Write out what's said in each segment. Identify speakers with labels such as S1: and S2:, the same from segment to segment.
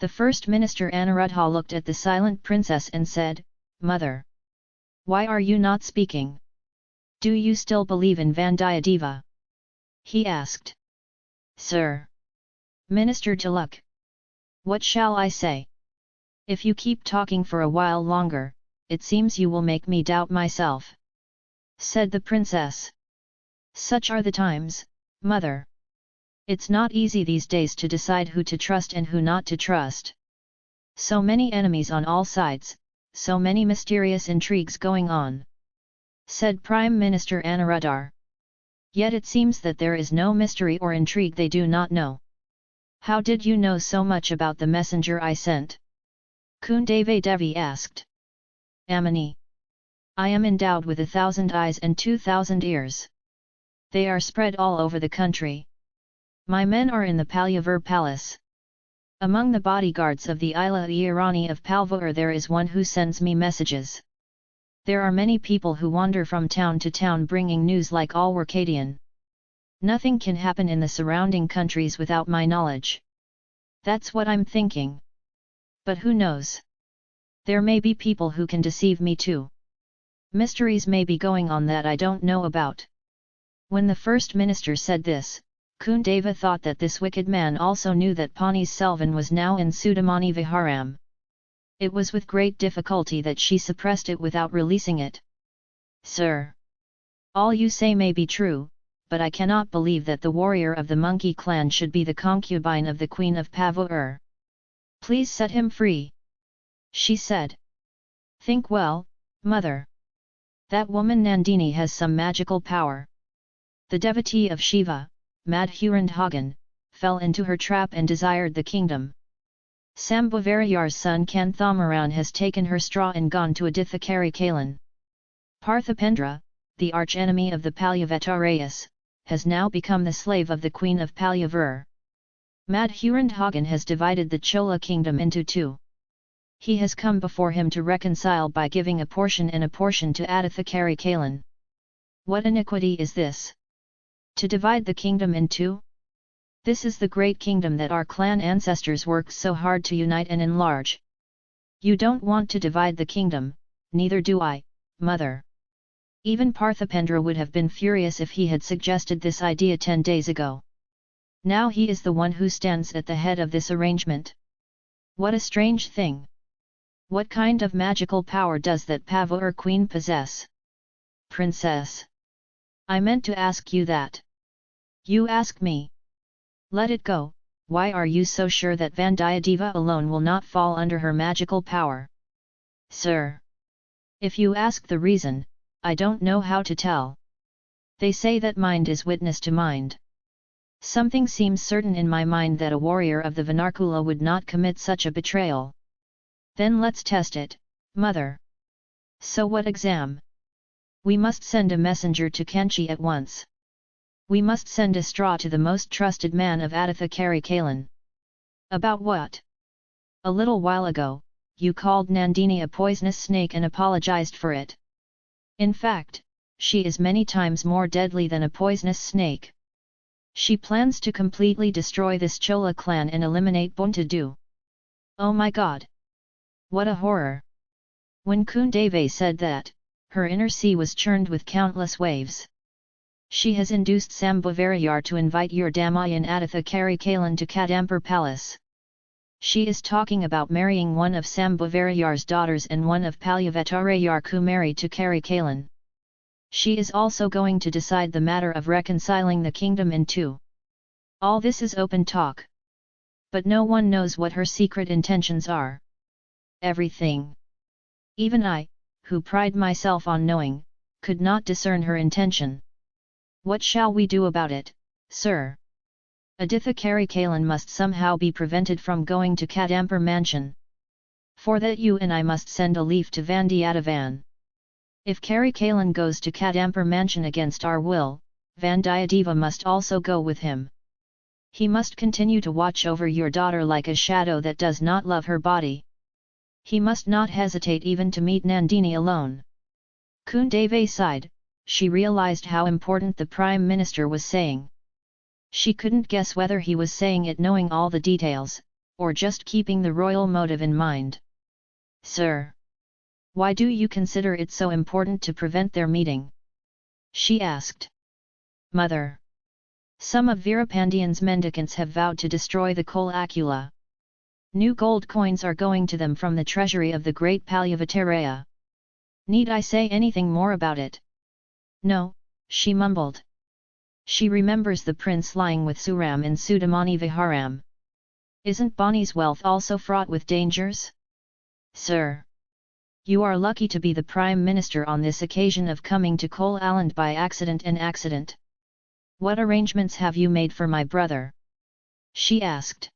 S1: The first minister Anuruddha looked at the silent princess and said, Mother! Why are you not speaking? Do you still believe in Vandiyadeva? He asked. Sir! Minister Tilak! What shall I say? If you keep talking for a while longer, it seems you will make me doubt myself. Said the princess. Such are the times, mother. It's not easy these days to decide who to trust and who not to trust. So many enemies on all sides, so many mysterious intrigues going on. Said Prime Minister Anuruddhar. Yet it seems that there is no mystery or intrigue they do not know. How did you know so much about the messenger I sent? Kundave Devi asked. Amini. I am endowed with a thousand eyes and two thousand ears. They are spread all over the country. My men are in the Palyavur palace. Among the bodyguards of the Ila Irani of Palvur there is one who sends me messages. There are many people who wander from town to town bringing news like all Workadian. Nothing can happen in the surrounding countries without my knowledge. That's what I'm thinking. But who knows? There may be people who can deceive me too. Mysteries may be going on that I don't know about. When the first minister said this, Kundava thought that this wicked man also knew that Pani Selvan was now in Sudamani Viharam. It was with great difficulty that she suppressed it without releasing it. Sir! All you say may be true, but I cannot believe that the warrior of the monkey clan should be the concubine of the queen of Pavur. Please set him free. She said. Think well, mother. That woman Nandini has some magical power. The devotee of Shiva, Madhurandhagan, fell into her trap and desired the kingdom. Sambhavarayar's son Kanthamaran has taken her straw and gone to Adithakari Kalan. Parthipendra, the archenemy of the Palyavetarayas, has now become the slave of the queen of Palyavur. Madhurandhagan has divided the Chola kingdom into two. He has come before him to reconcile by giving a portion and a portion to Adithakari Kalan. What iniquity is this? To divide the kingdom in two? This is the great kingdom that our clan ancestors worked so hard to unite and enlarge. You don't want to divide the kingdom, neither do I, mother. Even Parthipendra would have been furious if he had suggested this idea ten days ago. Now he is the one who stands at the head of this arrangement. What a strange thing! What kind of magical power does that Pavur queen possess? Princess! I meant to ask you that. You ask me. Let it go, why are you so sure that Vandiyadeva alone will not fall under her magical power? Sir! If you ask the reason, I don't know how to tell. They say that mind is witness to mind. Something seems certain in my mind that a warrior of the Vinarkula would not commit such a betrayal. Then let's test it, mother. So what exam? We must send a messenger to Kanchi at once. We must send a straw to the most trusted man of Aditha Kari Kalan. About what? A little while ago, you called Nandini a poisonous snake and apologized for it. In fact, she is many times more deadly than a poisonous snake. She plans to completely destroy this Chola clan and eliminate Buntadu. Oh my god! What a horror! When Kundave said that, her inner sea was churned with countless waves. She has induced Sambhavarayar to invite your Damayan Aditha Kari Kalan to Kadampur palace. She is talking about marrying one of Sambhavarayar's daughters and one of Palyavetarayar Kumari to Kari Kalan. She is also going to decide the matter of reconciling the kingdom in two. All this is open talk. But no one knows what her secret intentions are. Everything. Even I, who pride myself on knowing, could not discern her intention. What shall we do about it, sir? Aditha Kari Kalan must somehow be prevented from going to Kadampur mansion. For that you and I must send a leaf to Vandiyadavan. If Kari Kalan goes to Kadampur mansion against our will, Vandiyadeva must also go with him. He must continue to watch over your daughter like a shadow that does not love her body. He must not hesitate even to meet Nandini alone. Kundave sighed, she realized how important the Prime Minister was saying. She couldn't guess whether he was saying it knowing all the details, or just keeping the royal motive in mind? Sir! Why do you consider it so important to prevent their meeting? She asked. Mother! Some of Veerapandian's mendicants have vowed to destroy the Kolakula. New gold coins are going to them from the treasury of the great Palyavataraya. Need I say anything more about it? No, she mumbled. She remembers the prince lying with Suram in Sudamani Viharam. Isn't Bonnie's wealth also fraught with dangers? Sir! You are lucky to be the Prime Minister on this occasion of coming to Kol Aland by accident and accident. What arrangements have you made for my brother? She asked.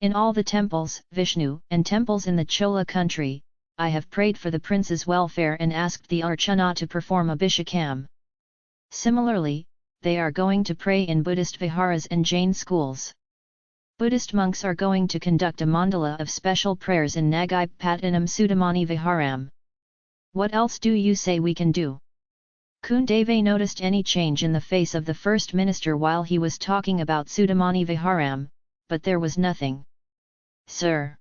S1: In all the temples, Vishnu, and temples in the Chola country, I have prayed for the prince's welfare and asked the Archana to perform Abhishekam. Similarly, they are going to pray in Buddhist viharas and Jain schools. Buddhist monks are going to conduct a mandala of special prayers in Nagai Pattanam Sudamani Viharam. What else do you say we can do? Kundave noticed any change in the face of the first minister while he was talking about Sudamani Viharam, but there was nothing. Sir!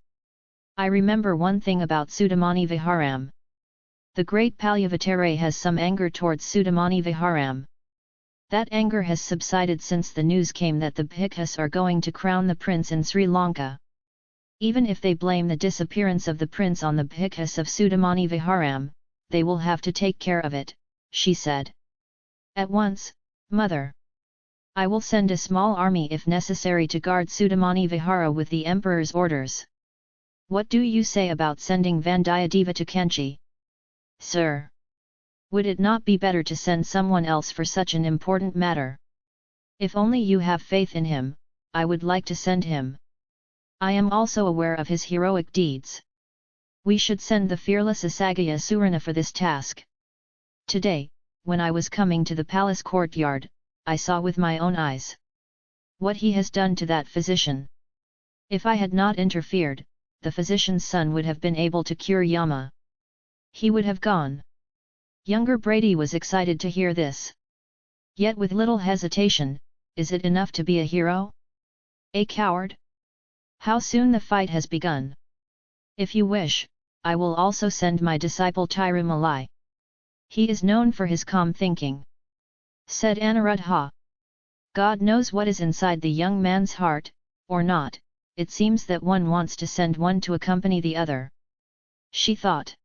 S1: I remember one thing about Sudamani Viharam. The great Palyavatare has some anger towards Sudamani Viharam. That anger has subsided since the news came that the Bhikkhus are going to crown the prince in Sri Lanka. Even if they blame the disappearance of the prince on the Bhikkhus of Sudamani Viharam, they will have to take care of it, she said. At once, mother. I will send a small army if necessary to guard Sudamani Vihara with the emperor's orders. What do you say about sending Vandiyadeva to Kanchi? Sir! Would it not be better to send someone else for such an important matter? If only you have faith in him, I would like to send him. I am also aware of his heroic deeds. We should send the fearless Asagaya Surana for this task. Today, when I was coming to the palace courtyard, I saw with my own eyes what he has done to that physician. If I had not interfered, the physician's son would have been able to cure Yama. He would have gone. Younger Brady was excited to hear this. Yet with little hesitation, is it enough to be a hero? A coward? How soon the fight has begun. If you wish, I will also send my disciple Tirumalai. He is known for his calm thinking. Said Anuruddha. God knows what is inside the young man's heart, or not, it seems that one wants to send one to accompany the other. She thought.